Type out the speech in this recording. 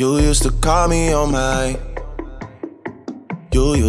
You used to call me on my. You used